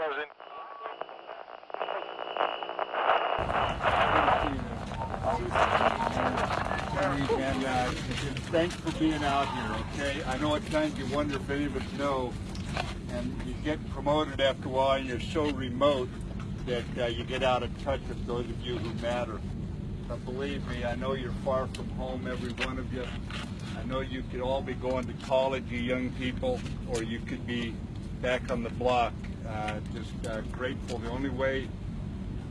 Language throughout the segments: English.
And uh, thanks for being out here, okay? I know at times you wonder if any of us know, and you get promoted after a while, and you're so remote that uh, you get out of touch with those of you who matter. But believe me, I know you're far from home, every one of you. I know you could all be going to college, you young people, or you could be back on the block. Uh, just uh, grateful. The only way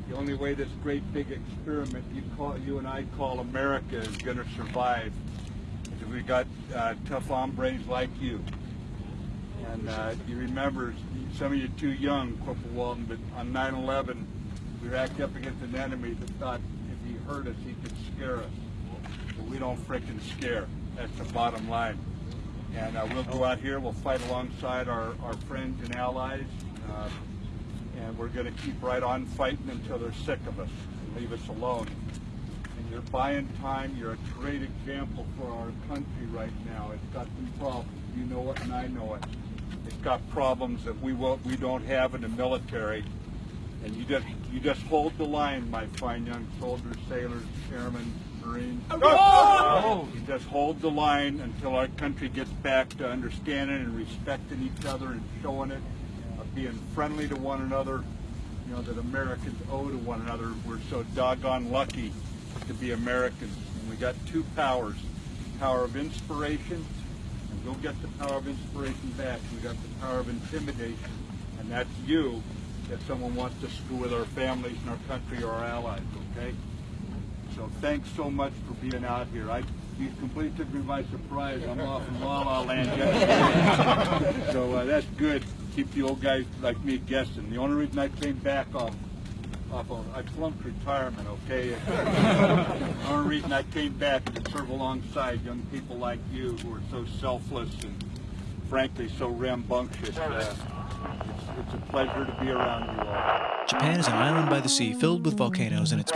the only way this great big experiment you call you and I call America is going to survive is if we got uh, tough hombres like you. And uh, you remember, some of you too young, Corporal Walton, but on 9/11 we were acting up against an enemy that thought if he hurt us, he could scare us. But we don't frickin' scare. That's the bottom line. And uh, we'll go out here, we'll fight alongside our, our friends and allies. Uh, and we're going to keep right on fighting until they're sick of us and leave us alone. And you're buying time. You're a great example for our country right now. It's got some problems. You know it, and I know it. It's got problems that we won't, we don't have in the military. And you just you just hold the line, my fine young soldiers, sailors, airmen, Marines. Oh! You just hold the line until our country gets back to understanding and respecting each other and showing it being friendly to one another, you know, that Americans owe to one another. We're so doggone lucky to be Americans. And we got two powers, power of inspiration, and go get the power of inspiration back. We got the power of intimidation, and that's you if someone wants to screw with our families and our country or our allies, okay? So thanks so much for being out here. I you completely took me by surprise. I'm off in La La Land so uh, that's good keep the old guys like me guessing. The only reason I came back off, off of, I flunked retirement, okay? the only reason I came back is to serve alongside young people like you who are so selfless and frankly so rambunctious. Uh, it's, it's a pleasure to be around you all. Japan is an island by the sea filled with volcanoes and it's...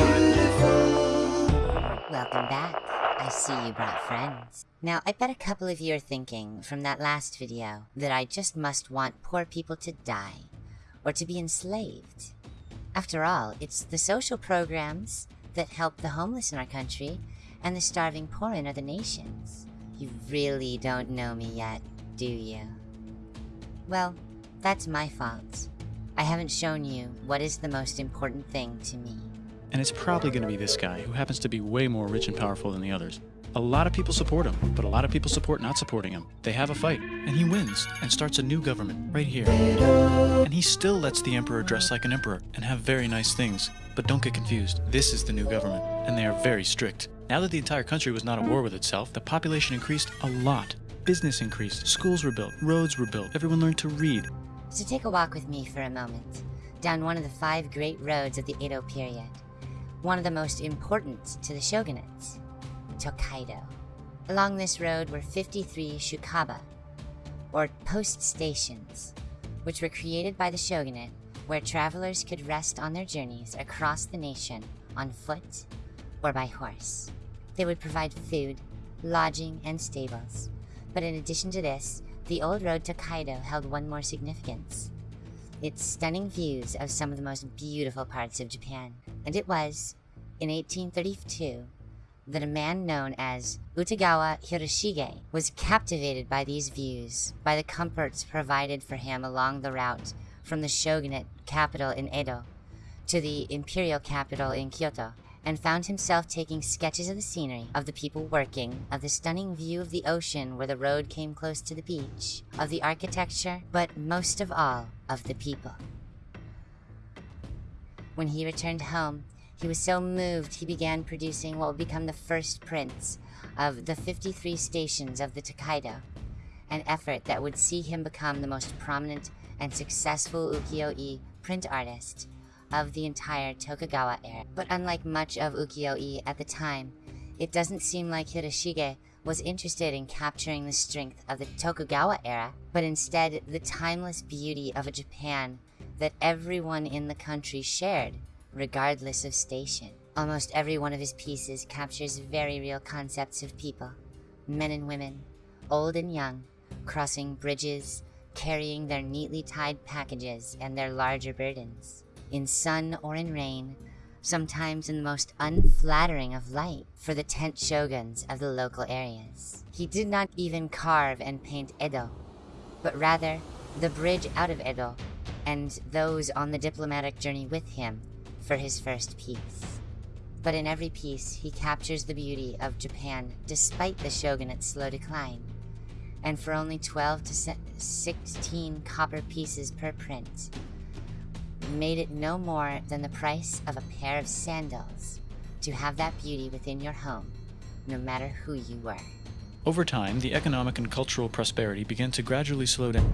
Welcome back. I see you brought friends. Now, I bet a couple of you are thinking from that last video that I just must want poor people to die or to be enslaved. After all, it's the social programs that help the homeless in our country and the starving poor in other nations. You really don't know me yet, do you? Well, that's my fault. I haven't shown you what is the most important thing to me. And it's probably going to be this guy, who happens to be way more rich and powerful than the others. A lot of people support him, but a lot of people support not supporting him. They have a fight, and he wins, and starts a new government, right here. And he still lets the emperor dress like an emperor, and have very nice things. But don't get confused, this is the new government, and they are very strict. Now that the entire country was not at war with itself, the population increased a lot. Business increased, schools were built, roads were built, everyone learned to read. So take a walk with me for a moment, down one of the five great roads of the Edo period one of the most important to the shogunate, Tokaido. Along this road were 53 shukuba, or post stations, which were created by the shogunate where travelers could rest on their journeys across the nation on foot or by horse. They would provide food, lodging, and stables. But in addition to this, the old road Tokaido held one more significance its stunning views of some of the most beautiful parts of Japan. And it was, in 1832, that a man known as Utagawa Hiroshige was captivated by these views, by the comforts provided for him along the route from the shogunate capital in Edo to the imperial capital in Kyoto, and found himself taking sketches of the scenery, of the people working, of the stunning view of the ocean where the road came close to the beach, of the architecture, but most of all, of the people. When he returned home, he was so moved he began producing what would become the first prints of the 53 stations of the Tokaido, an effort that would see him become the most prominent and successful ukiyo-e print artist of the entire Tokugawa era. But unlike much of ukiyo-e at the time, it doesn't seem like Hiroshige was interested in capturing the strength of the Tokugawa era, but instead the timeless beauty of a Japan that everyone in the country shared, regardless of station. Almost every one of his pieces captures very real concepts of people, men and women, old and young, crossing bridges, carrying their neatly tied packages and their larger burdens, in sun or in rain, sometimes in the most unflattering of light for the tent shoguns of the local areas. He did not even carve and paint Edo, but rather the bridge out of Edo and those on the diplomatic journey with him for his first piece. But in every piece, he captures the beauty of Japan despite the shogunate's slow decline. And for only 12 to 16 copper pieces per print, made it no more than the price of a pair of sandals to have that beauty within your home, no matter who you were. Over time, the economic and cultural prosperity began to gradually slow down.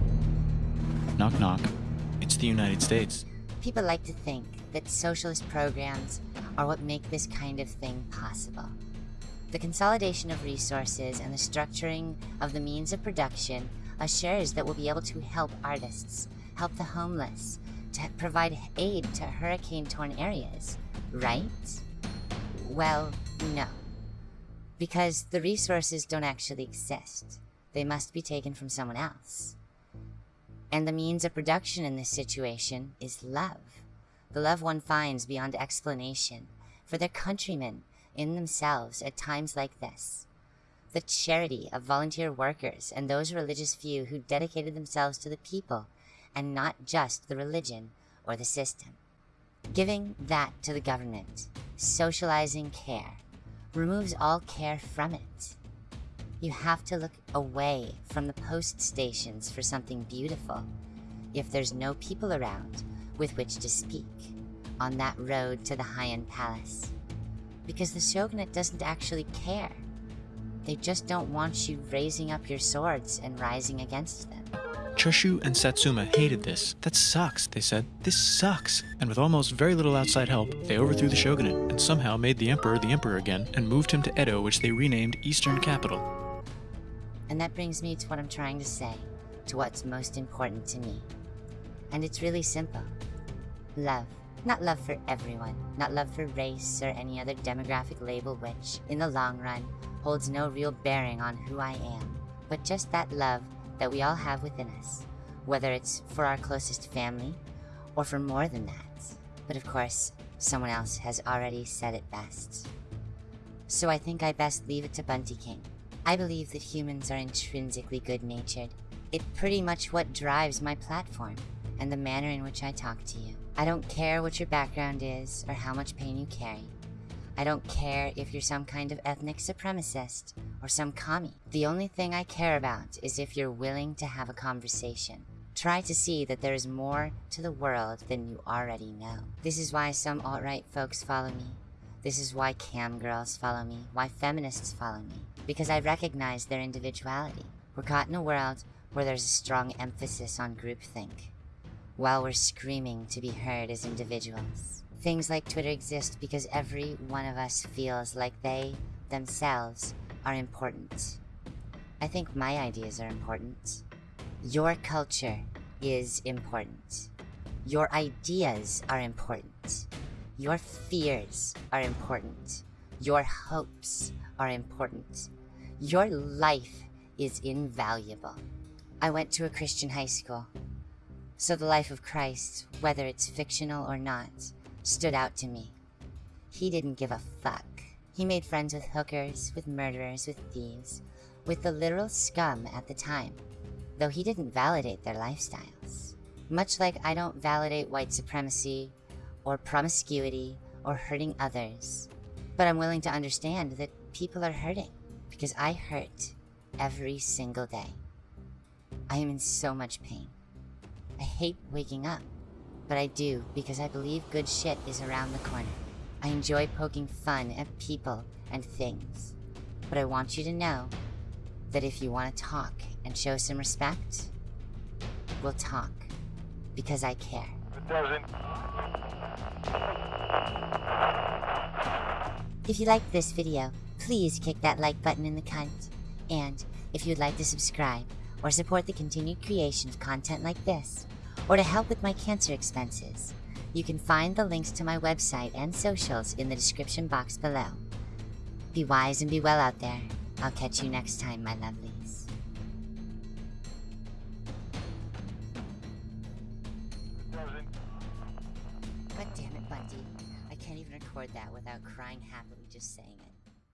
Knock knock. It's the United States. People like to think that socialist programs are what make this kind of thing possible. The consolidation of resources and the structuring of the means of production assures that we'll be able to help artists, help the homeless, to provide aid to hurricane-torn areas, right? Well, no. Because the resources don't actually exist. They must be taken from someone else. And the means of production in this situation is love. The love one finds beyond explanation for their countrymen in themselves at times like this. The charity of volunteer workers and those religious few who dedicated themselves to the people and not just the religion or the system. Giving that to the government, socializing care, removes all care from it. You have to look away from the post stations for something beautiful if there's no people around with which to speak on that road to the Heian Palace. Because the shogunate doesn't actually care. They just don't want you raising up your swords and rising against them. Choshu and Satsuma hated this. That sucks, they said. This sucks. And with almost very little outside help, they overthrew the shogunate and somehow made the emperor the emperor again and moved him to Edo, which they renamed Eastern Capital. And that brings me to what I'm trying to say, to what's most important to me. And it's really simple. Love. Not love for everyone, not love for race or any other demographic label which, in the long run, holds no real bearing on who I am, but just that love that we all have within us, whether it's for our closest family or for more than that. But of course, someone else has already said it best. So I think I best leave it to Bunty King. I believe that humans are intrinsically good-natured. It's pretty much what drives my platform and the manner in which I talk to you. I don't care what your background is or how much pain you carry. I don't care if you're some kind of ethnic supremacist or some commie. The only thing I care about is if you're willing to have a conversation. Try to see that there is more to the world than you already know. This is why some alt-right folks follow me. This is why cam girls follow me, why feminists follow me. Because I recognize their individuality. We're caught in a world where there's a strong emphasis on groupthink, while we're screaming to be heard as individuals. Things like Twitter exist because every one of us feels like they, themselves, are important. I think my ideas are important. Your culture is important. Your ideas are important. Your fears are important. Your hopes are important. Your life is invaluable. I went to a Christian high school. So the life of Christ, whether it's fictional or not, stood out to me. He didn't give a fuck. He made friends with hookers, with murderers, with thieves, with the literal scum at the time, though he didn't validate their lifestyles. Much like I don't validate white supremacy, or promiscuity, or hurting others. But I'm willing to understand that people are hurting, because I hurt every single day. I am in so much pain. I hate waking up but I do because I believe good shit is around the corner. I enjoy poking fun at people and things, but I want you to know that if you want to talk and show some respect, we'll talk because I care. If you liked this video, please kick that like button in the cunt. And if you'd like to subscribe or support the continued creation of content like this, or to help with my cancer expenses. You can find the links to my website and socials in the description box below. Be wise and be well out there. I'll catch you next time, my lovelies.